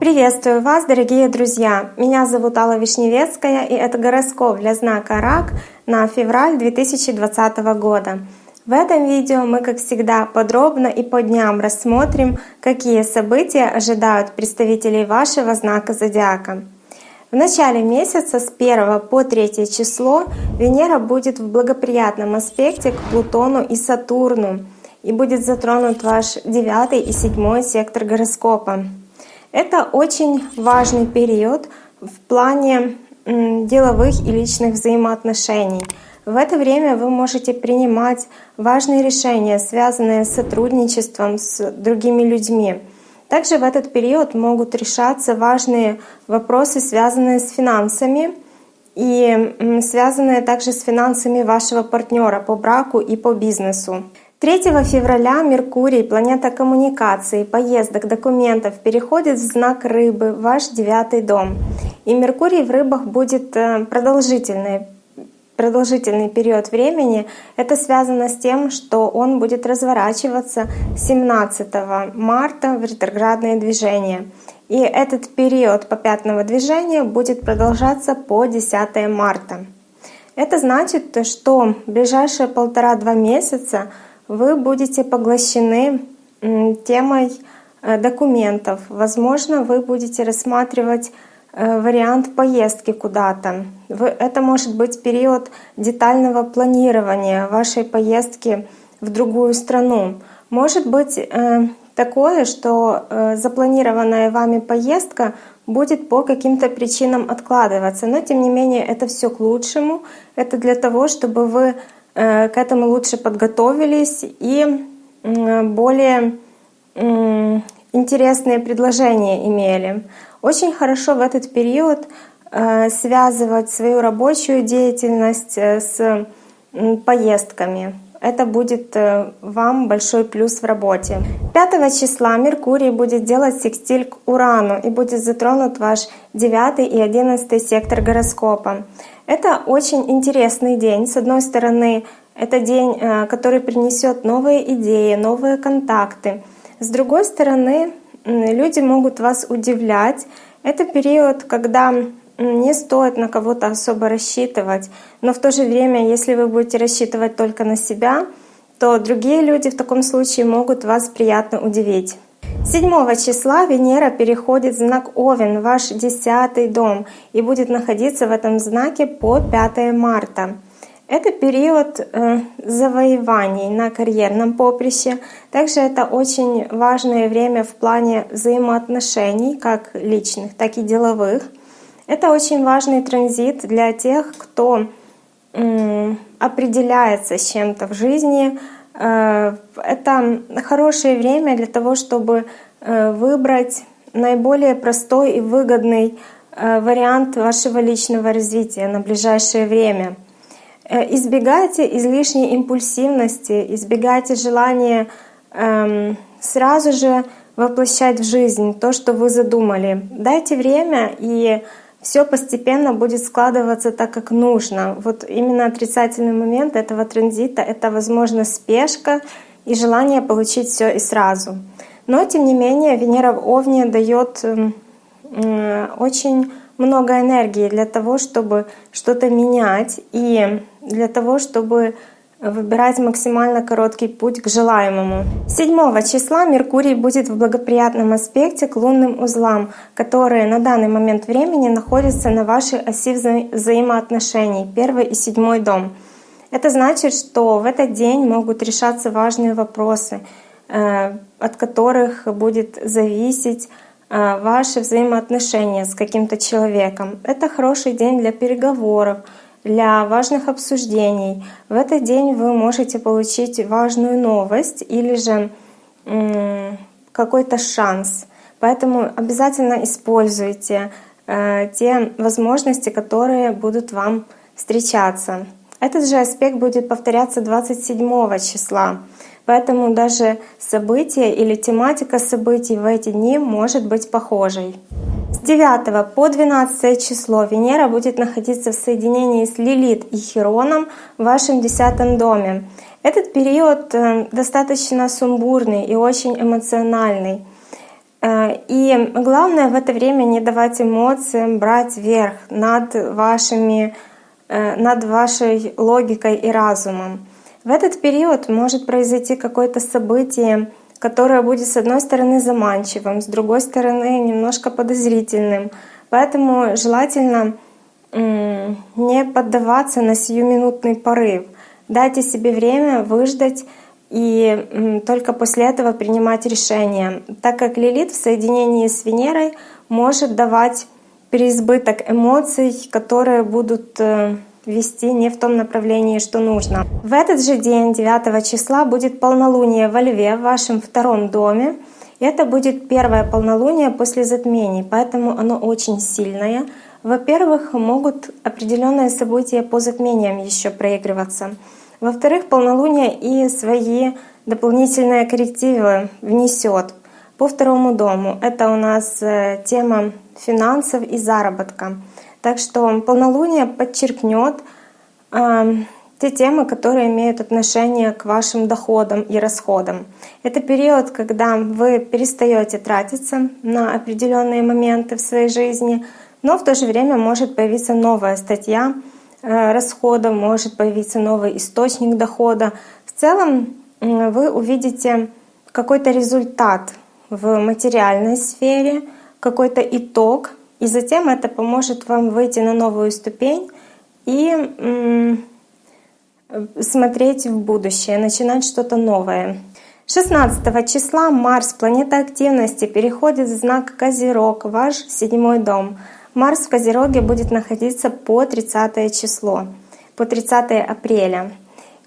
Приветствую вас, дорогие друзья! Меня зовут Алла Вишневецкая, и это гороскоп для знака Рак на февраль 2020 года. В этом видео мы, как всегда, подробно и по дням рассмотрим, какие события ожидают представителей вашего знака Зодиака. В начале месяца с 1 по 3 число Венера будет в благоприятном аспекте к Плутону и Сатурну и будет затронут ваш 9 и 7 сектор гороскопа. Это очень важный период в плане деловых и личных взаимоотношений. В это время вы можете принимать важные решения, связанные с сотрудничеством с другими людьми. Также в этот период могут решаться важные вопросы, связанные с финансами и связанные также с финансами вашего партнера по браку и по бизнесу. 3 февраля Меркурий, планета коммуникации, поездок, документов, переходит в знак Рыбы, ваш девятый дом. И Меркурий в Рыбах будет э, продолжительный, продолжительный период времени. Это связано с тем, что он будет разворачиваться 17 марта в ретроградное движение. И этот период попятного движения будет продолжаться по 10 марта. Это значит, что в ближайшие полтора-два месяца вы будете поглощены темой э, документов. Возможно, вы будете рассматривать э, вариант поездки куда-то. Это может быть период детального планирования вашей поездки в другую страну. Может быть э, такое, что запланированная вами поездка будет по каким-то причинам откладываться. Но тем не менее это все к лучшему. Это для того, чтобы вы к этому лучше подготовились и более интересные предложения имели. Очень хорошо в этот период э, связывать свою рабочую деятельность э, с поездками. Это будет вам большой плюс в работе. 5 числа Меркурий будет делать секстиль к Урану и будет затронут ваш 9 и 11 сектор гороскопа. Это очень интересный день. С одной стороны, это день, э, который принесет новые идеи, новые контакты. С другой стороны, люди могут вас удивлять. Это период, когда не стоит на кого-то особо рассчитывать, но в то же время, если вы будете рассчитывать только на себя, то другие люди в таком случае могут вас приятно удивить. 7 числа Венера переходит в знак Овен, ваш десятый дом, и будет находиться в этом знаке по 5 марта. Это период э, завоеваний на карьерном поприще. Также это очень важное время в плане взаимоотношений, как личных, так и деловых. Это очень важный транзит для тех, кто определяется с чем-то в жизни, это хорошее время для того, чтобы э, выбрать наиболее простой и выгодный э, вариант вашего личного развития на ближайшее время. Избегайте излишней импульсивности, избегайте желания эм, сразу же воплощать в жизнь то, что вы задумали. Дайте время и все постепенно будет складываться так, как нужно. Вот именно отрицательный момент этого транзита — это, возможно, спешка и желание получить все и сразу. Но, тем не менее, Венера в Овне дает очень много энергии для того, чтобы что-то менять и для того, чтобы выбирать максимально короткий путь к желаемому. 7 числа Меркурий будет в благоприятном аспекте к лунным узлам, которые на данный момент времени находятся на вашей оси вза взаимоотношений, первый и седьмой дом. Это значит, что в этот день могут решаться важные вопросы, э, от которых будет зависеть э, ваши взаимоотношения с каким-то человеком. Это хороший день для переговоров, для важных обсуждений. В этот день вы можете получить важную новость или же какой-то шанс. Поэтому обязательно используйте э, те возможности, которые будут вам встречаться. Этот же аспект будет повторяться 27 числа. Поэтому даже события или тематика событий в эти дни может быть похожей. С 9 по 12 число Венера будет находиться в соединении с Лилит и Хироном в вашем десятом доме. Этот период э, достаточно сумбурный и очень эмоциональный. Э, и главное в это время не давать эмоциям брать верх над, вашими, э, над вашей логикой и разумом. В этот период может произойти какое-то событие, которое будет с одной стороны заманчивым, с другой стороны немножко подозрительным. Поэтому желательно не поддаваться на сиюминутный порыв. Дайте себе время выждать и только после этого принимать решение, так как Лилит в соединении с Венерой может давать переизбыток эмоций, которые будут э, вести не в том направлении, что нужно. В этот же день, 9 числа, будет полнолуние во Льве, в вашем втором доме. Это будет первое полнолуние после затмений, поэтому оно очень сильное. Во-первых, могут определенные события по затмениям еще проигрываться. Во-вторых, полнолуние и свои дополнительные коррективы внесет по второму дому. Это у нас э, тема финансов и заработка. Так что полнолуние подчеркнет э, те темы, которые имеют отношение к вашим доходам и расходам. Это период, когда вы перестаете тратиться на определенные моменты в своей жизни, но в то же время может появиться новая статья Э, расхода, может появиться новый источник дохода. В целом вы увидите какой-то результат в материальной сфере, какой-то итог, и затем это поможет вам выйти на новую ступень и смотреть в будущее, начинать что-то новое. 16 числа Марс, планета активности, переходит в знак Козерог, ваш седьмой дом. Марс в Козероге будет находиться по 30 число, по 30 апреля.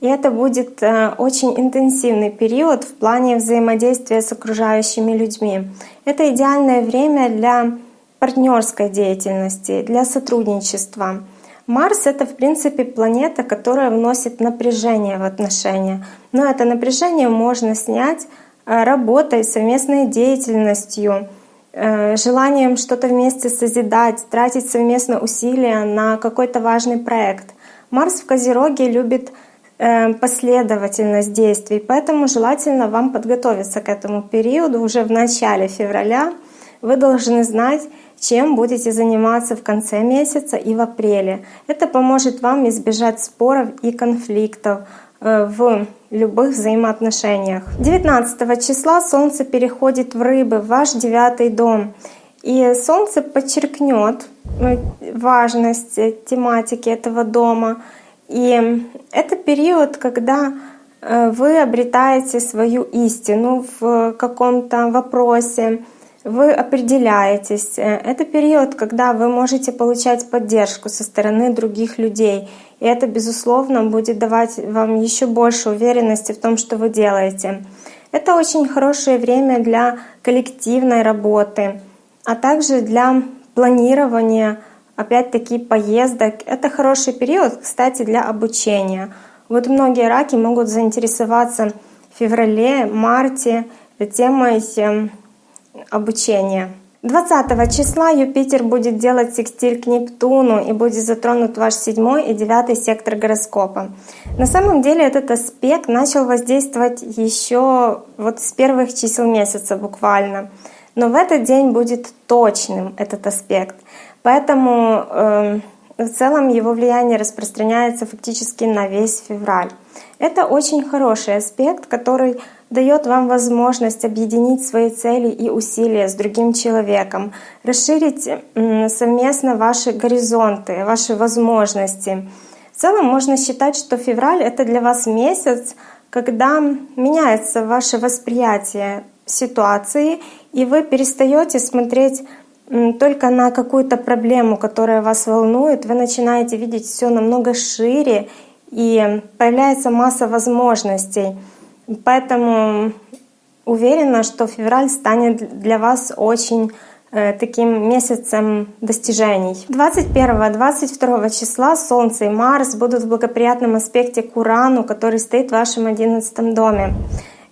И это будет э, очень интенсивный период в плане взаимодействия с окружающими людьми. Это идеальное время для партнерской деятельности, для сотрудничества. Марс — это, в принципе, планета, которая вносит напряжение в отношения. Но это напряжение можно снять э, работой, совместной деятельностью — Э, желанием что-то вместе созидать, тратить совместно усилия на какой-то важный проект. Марс в Козероге любит э, последовательность действий, поэтому желательно вам подготовиться к этому периоду уже в начале февраля. Вы должны знать, чем будете заниматься в конце месяца и в апреле. Это поможет вам избежать споров и конфликтов, Э, в любых взаимоотношениях. 19 числа Солнце переходит в Рыбы, в ваш девятый дом. И Солнце подчеркнет э, важность тематики этого дома. И это период, когда э, вы обретаете свою истину в каком-то вопросе, вы определяетесь. Это период, когда вы можете получать поддержку со стороны других людей. И это, безусловно, будет давать вам еще больше уверенности в том, что вы делаете. Это очень хорошее время для коллективной работы, а также для планирования, опять-таки, поездок. Это хороший период, кстати, для обучения. Вот многие раки могут заинтересоваться в феврале, марте темой обучения. 20 числа Юпитер будет делать секстиль к Нептуну и будет затронут ваш седьмой и девятый сектор гороскопа. На самом деле этот аспект начал воздействовать еще вот с первых чисел месяца буквально. Но в этот день будет точным этот аспект. Поэтому э, в целом его влияние распространяется фактически на весь февраль. Это очень хороший аспект, который дает вам возможность объединить свои цели и усилия с другим человеком, расширить совместно ваши горизонты, ваши возможности. В целом можно считать, что февраль — это для вас месяц, когда меняется ваше восприятие ситуации, и вы перестаете смотреть только на какую-то проблему, которая вас волнует, вы начинаете видеть все намного шире, и появляется масса возможностей. Поэтому уверена, что февраль станет для вас очень э, таким месяцем достижений. 21-22 числа Солнце и Марс будут в благоприятном аспекте к Урану, который стоит в вашем 11 доме.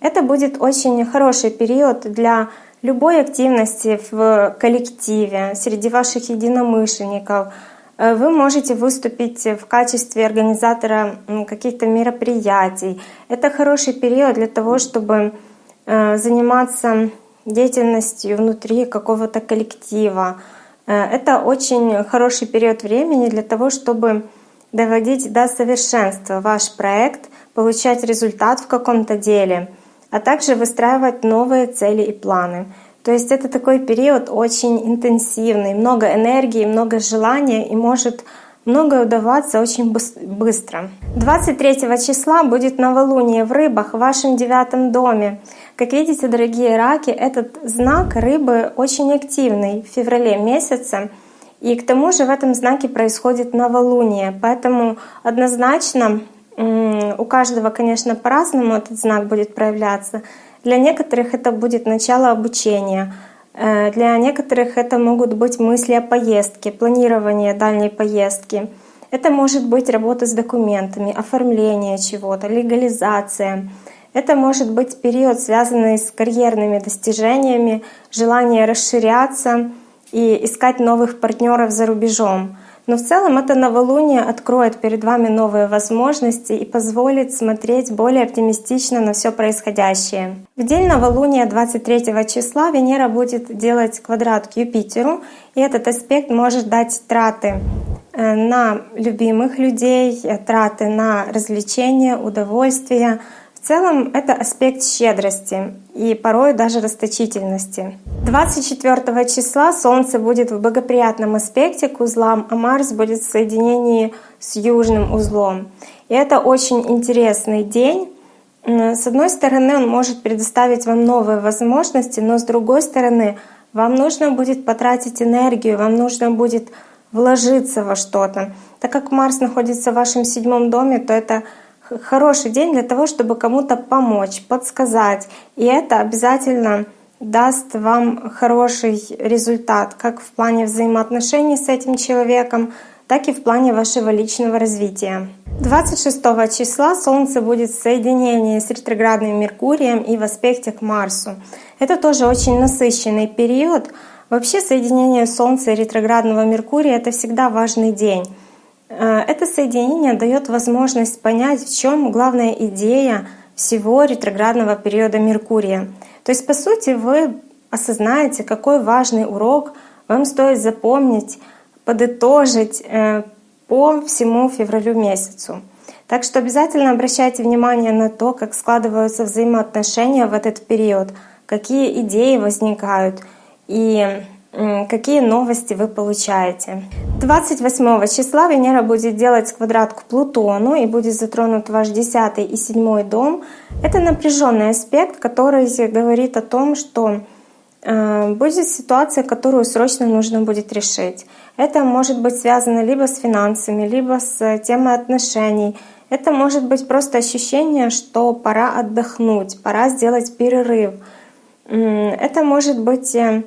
Это будет очень хороший период для любой активности в коллективе, среди ваших единомышленников. Э, вы можете выступить в качестве организатора каких-то мероприятий. Это хороший период для того, чтобы э, заниматься деятельностью внутри какого-то коллектива. Э, это очень хороший период времени для того, чтобы доводить до совершенства ваш проект, получать результат в каком-то деле, а также выстраивать новые цели и планы. То есть это такой период очень интенсивный, много энергии, много желания и может многое удаваться очень быстро. 23 числа будет новолуние в рыбах в вашем девятом доме. Как видите, дорогие раки, этот знак рыбы очень активный в феврале месяце. И к тому же в этом знаке происходит новолуние. Поэтому однозначно у каждого, конечно, по-разному этот знак будет проявляться. Для некоторых это будет начало обучения, э, для некоторых это могут быть мысли о поездке, планирование дальней поездки. Это может быть работа с документами, оформление чего-то, легализация. Это может быть период, связанный с карьерными достижениями, желание расширяться и искать новых партнеров за рубежом. Но в целом это новолуние откроет перед вами новые возможности и позволит смотреть более оптимистично на все происходящее. В день новолуния 23 числа Венера будет делать квадрат к Юпитеру, и этот аспект может дать траты э, на любимых людей, э, траты на развлечения, удовольствия, целом это аспект щедрости и порой даже расточительности. 24 числа Солнце будет в благоприятном аспекте к узлам, а Марс будет в соединении с южным узлом. И это очень интересный день. С одной стороны, он может предоставить вам новые возможности, но с другой стороны, вам нужно будет потратить энергию, вам нужно будет вложиться во что-то. Так как Марс находится в вашем седьмом доме, то это хороший день для того, чтобы кому-то помочь, подсказать. И это обязательно даст вам хороший результат, как в плане взаимоотношений с этим человеком, так и в плане вашего личного развития. 26 числа Солнце будет в соединении с ретроградным Меркурием и в аспекте к Марсу. Это тоже очень насыщенный период. Вообще соединение Солнца и ретроградного Меркурия — это всегда важный день. Э, это соединение дает возможность понять, в чем главная идея всего ретроградного периода Меркурия. То есть, по сути, вы осознаете, какой важный урок вам стоит запомнить, подытожить э, по всему февралю месяцу. Так что обязательно обращайте внимание на то, как складываются взаимоотношения в этот период, какие идеи возникают и какие новости вы получаете. 28 числа Венера будет делать квадрат к Плутону и будет затронут ваш 10 и 7 дом. Это напряженный аспект, который говорит о том, что э, будет ситуация, которую срочно нужно будет решить. Это может быть связано либо с финансами, либо с темой отношений. Это может быть просто ощущение, что пора отдохнуть, пора сделать перерыв. Это может быть э,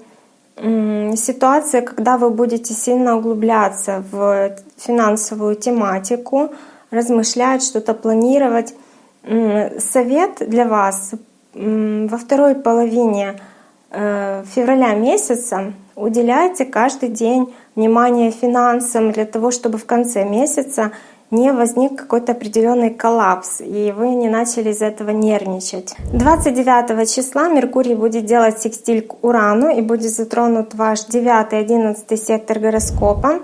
ситуация, когда вы будете сильно углубляться в финансовую тематику, размышлять, что-то планировать. Совет для вас во второй половине э, февраля месяца уделяйте каждый день внимание финансам для того, чтобы в конце месяца не возник какой-то определенный коллапс, и вы не начали из этого нервничать. 29 числа Меркурий будет делать секстиль к Урану и будет затронут ваш 9-11 сектор гороскопа.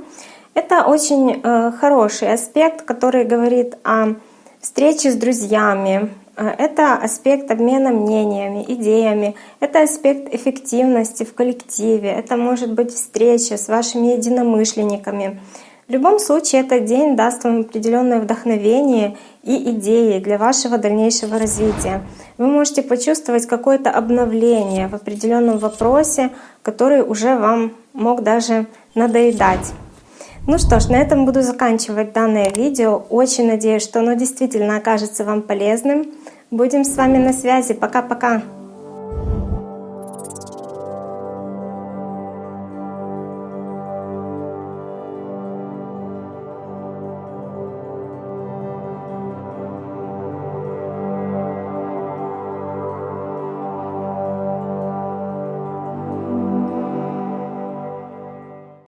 Это очень э, хороший аспект, который говорит о встрече с друзьями, э, это аспект обмена мнениями, идеями, это аспект эффективности в коллективе, это может быть встреча с вашими единомышленниками. В любом случае этот день даст вам определенное вдохновение и идеи для вашего дальнейшего развития. Вы можете почувствовать какое-то обновление в определенном вопросе, который уже вам мог даже надоедать. Ну что ж, на этом буду заканчивать данное видео. Очень надеюсь, что оно действительно окажется вам полезным. Будем с вами на связи. Пока-пока!